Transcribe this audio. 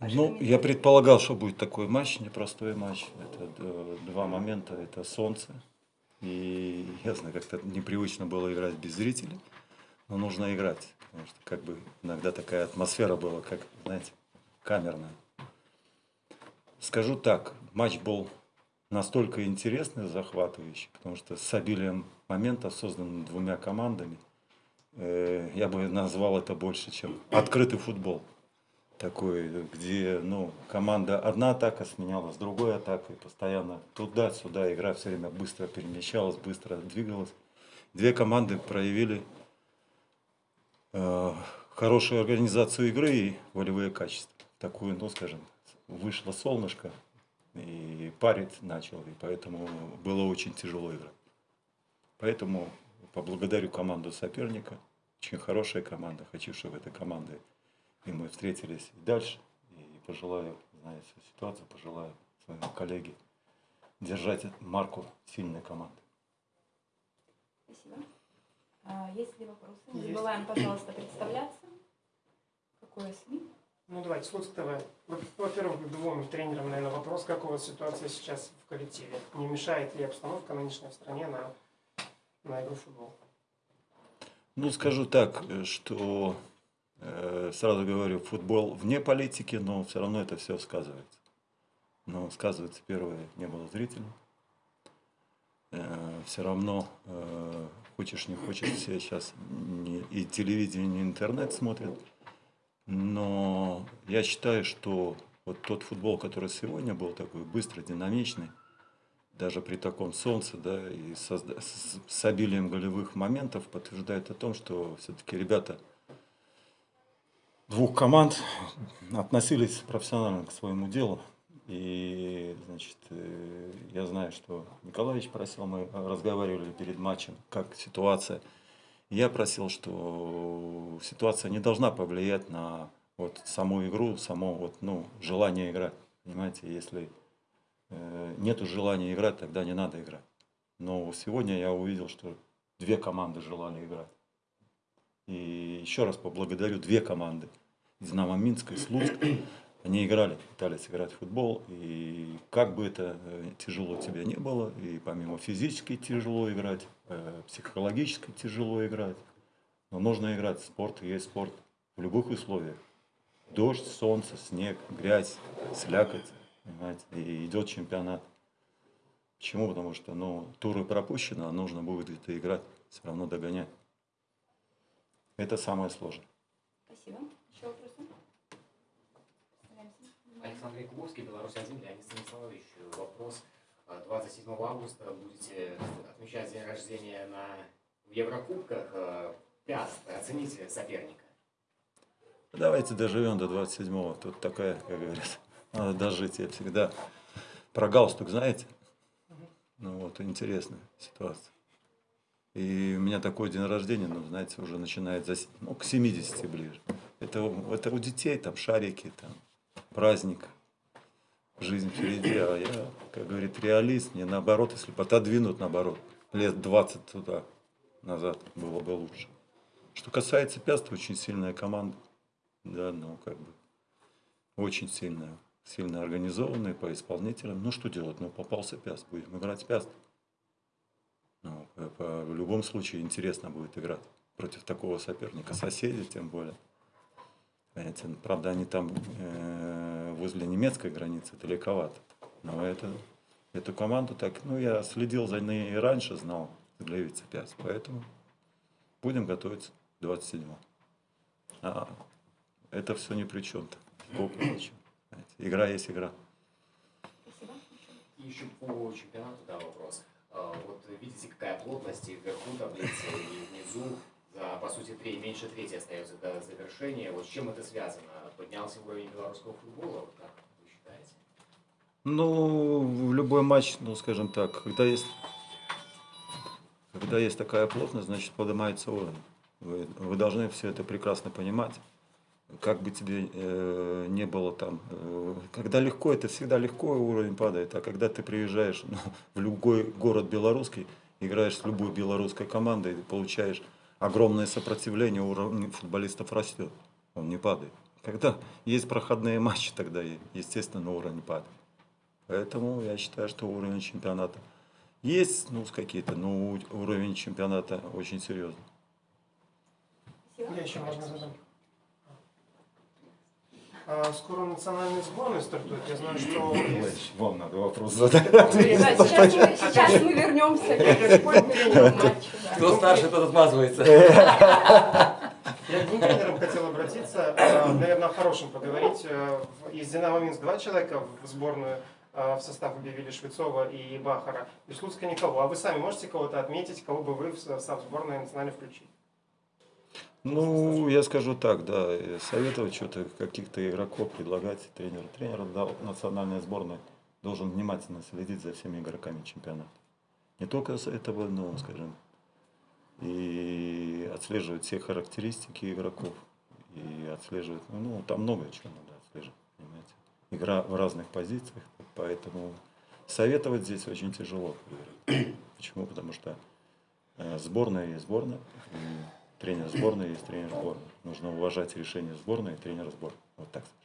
Ну, я предполагал, что будет такой матч, непростой матч. Это э, два момента, это солнце. И ясно, как-то непривычно было играть без зрителей, но нужно играть. Потому что как бы иногда такая атмосфера была, как, знаете, камерная. Скажу так, матч был настолько интересный, захватывающий, потому что с обилием моментов, созданных двумя командами, э, я бы назвал это больше, чем открытый футбол такой, где ну, команда одна атака сменялась другой атакой, постоянно туда-сюда игра все время быстро перемещалась, быстро двигалась. Две команды проявили э, хорошую организацию игры и волевые качества. Такую, ну скажем, вышло солнышко и парить начал, и поэтому было очень тяжело играть. Поэтому поблагодарю команду соперника, очень хорошая команда, хочу, чтобы эта команда и мы встретились и дальше. И пожелаю, зная всю ситуацию, пожелаю своему коллеге держать марку сильной команды. Спасибо. А, есть ли вопросы? Не забываем, пожалуйста, представляться. Какое СМИ? Ну давайте, Слуцк ТВ. Во-первых, двум тренерам, наверное, вопрос, как у вас ситуация сейчас в коллективе? Не мешает ли обстановка нынешняя в стране на, на игру в футбол? Ну, скажу так, что Э, сразу говорю, футбол вне политики, но все равно это все сказывается. Но сказывается, первое, не было зрителей. Э, все равно, э, хочешь не хочешь, все сейчас и телевидение, и интернет смотрят. Но я считаю, что вот тот футбол, который сегодня был такой быстрый, динамичный, даже при таком солнце, да, и с, с обилием голевых моментов подтверждает о том, что все-таки ребята – двух команд относились профессионально к своему делу. И, значит, э, я знаю, что Николаевич просил, мы разговаривали перед матчем, как ситуация. Я просил, что ситуация не должна повлиять на вот саму игру, само вот, ну, желание играть. Понимаете, если э, нету желания играть, тогда не надо играть. Но сегодня я увидел, что две команды желали играть. И еще раз поблагодарю две команды. Динамо Минск и Слуцк. Они играли, пытались играть в футбол. И как бы это э, тяжело тебе не было, и помимо физически тяжело играть, э, психологически тяжело играть. Но нужно играть. Спорт есть спорт в любых условиях. Дождь, солнце, снег, грязь, слякоть. Понимаете? И идет чемпионат. Почему? Потому что ну, туры пропущены, а нужно будет это играть, все равно догонять. Это самое сложное. Спасибо. Еще вопросы? Александр Якубовский, Беларусь-1, Леонид Станиславович. Вопрос. 27 августа будете отмечать день рождения на в Еврокубках. Пяст, оцените соперника. Давайте доживем до 27-го. Тут такая, как говорят, надо дожить. Я всегда про галстук, знаете? Ну вот, интересная ситуация. И у меня такой день рождения, ну, знаете, уже начинает за, ну, к 70 ближе. Это, это у детей, там, шарики, там, праздник, жизнь впереди. А я, как говорит, реалист, не наоборот, если бы отодвинут, наоборот, лет 20 туда, назад было бы лучше. Что касается Пяста, очень сильная команда. Да, ну, как бы, очень сильная. Сильно организованная по исполнителям. Ну, что делать? Ну, попался Пяст, будем играть Пяст. По, в любом случае интересно будет играть против такого соперника, соседей тем более. Понимаете, правда, они там э, возле немецкой границы далековато. Но это, эту команду так, ну, я следил за ней и раньше, знал Глевица 5. Поэтому будем готовиться к 27 А это все ни при чем-то. Игра есть игра. Спасибо. И еще по чемпионату, да, вопрос. А, вот видите, какая плотность и вверху таблицы, и внизу, за, по сути, три, меньше трети остается до завершения. Вот с чем это связано? Поднялся уровень белорусского футбола, вот как вы считаете? Ну, в любой матч, ну, скажем так, когда есть, когда есть такая плотность, значит, поднимается уровень. Вы, вы должны все это прекрасно понимать как бы тебе э, не было там, э, когда легко, это всегда легко, уровень падает, а когда ты приезжаешь ну, в любой город белорусский, играешь с любой белорусской командой, получаешь огромное сопротивление, уровень футболистов растет, он не падает. Когда есть проходные матчи, тогда, естественно, уровень падает. Поэтому я считаю, что уровень чемпионата есть, ну, какие-то, но у- уровень чемпионата очень серьезный. Я еще можно задам. А, скоро национальный сборной стартует. Я знаю, что есть... Вам надо вопрос задать. Да, сейчас, мы, сейчас мы вернемся к матчу. Кто старше, тот отмазывается. Я к двум тренерам хотел обратиться, а, наверное, о хорошем поговорить. Э, в- Из «Динамо Минск» два человека в сборную а, в состав объявили Швецова и Бахара. Из Луцка никого. А вы сами можете кого-то отметить, кого бы вы в состав сборной национальной включили? Ну, я скажу так, да, э, советовать что-то, каких-то игроков предлагать тренеру. Тренер национальной сборной должен внимательно следить за всеми игроками чемпионата. Не только с этого, но, скажем, и отслеживать все характеристики игроков, и отслеживать, ну, ну, там много чего надо отслеживать, понимаете. Игра в разных позициях, поэтому советовать здесь очень тяжело. Почему? Потому что э, сборная есть сборная, и тренер сборной есть тренер сборной. Нужно уважать решение сборной и тренера сборной. Вот так скажем.